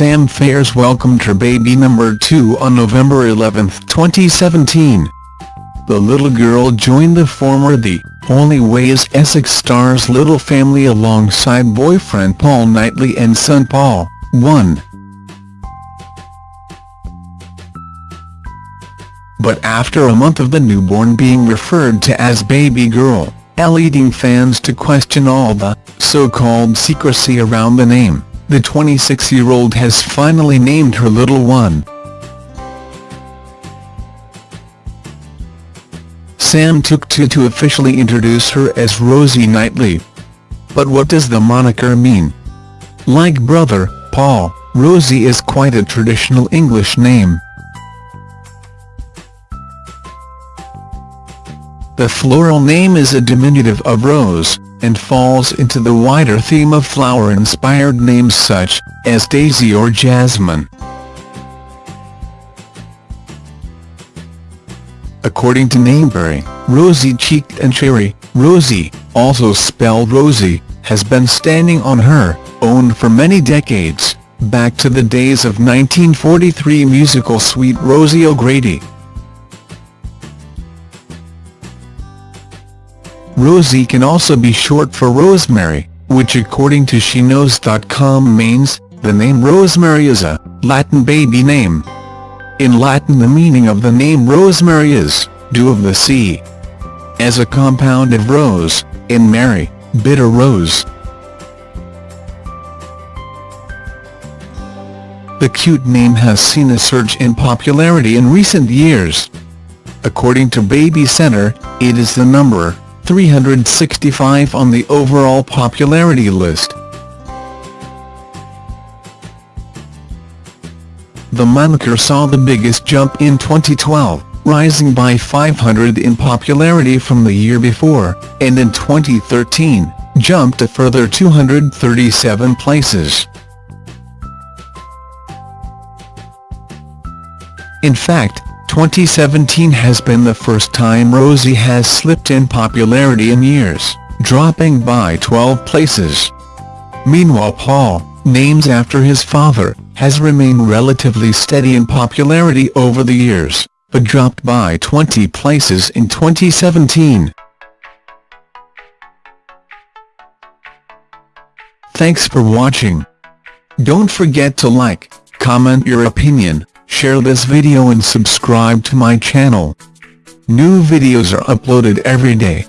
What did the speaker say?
Sam Faiers welcomed her baby number 2 on November 11, 2017. The little girl joined the former The Only Way is Essex star's little family alongside boyfriend Paul Knightley and son Paul, 1. But after a month of the newborn being referred to as baby girl, leading fans to question all the so-called secrecy around the name, the 26-year-old has finally named her little one. Sam took to to officially introduce her as Rosie Knightley. But what does the moniker mean? Like brother, Paul, Rosie is quite a traditional English name. The floral name is a diminutive of rose, and falls into the wider theme of flower-inspired names such as Daisy or Jasmine. According to Nameberry, Rosy-cheeked and cherry, Rosie, also spelled Rosie, has been standing on her own for many decades, back to the days of 1943 musical Sweet Rosie O'Grady. Rosie can also be short for Rosemary, which according to SheKnows.com means, the name Rosemary is a Latin baby name. In Latin the meaning of the name Rosemary is, dew of the sea. As a compound of rose, in Mary, bitter rose. The cute name has seen a surge in popularity in recent years. According to Baby Center, it is the number 365 on the overall popularity list. The moniker saw the biggest jump in 2012, rising by 500 in popularity from the year before, and in 2013, jumped a further 237 places. In fact, 2017 has been the first time Rosie has slipped in popularity in years, dropping by 12 places. Meanwhile Paul, names after his father, has remained relatively steady in popularity over the years, but dropped by 20 places in 2017. Thanks for watching. Don't forget to like, comment your opinion, share this video and subscribe to my channel. New videos are uploaded every day.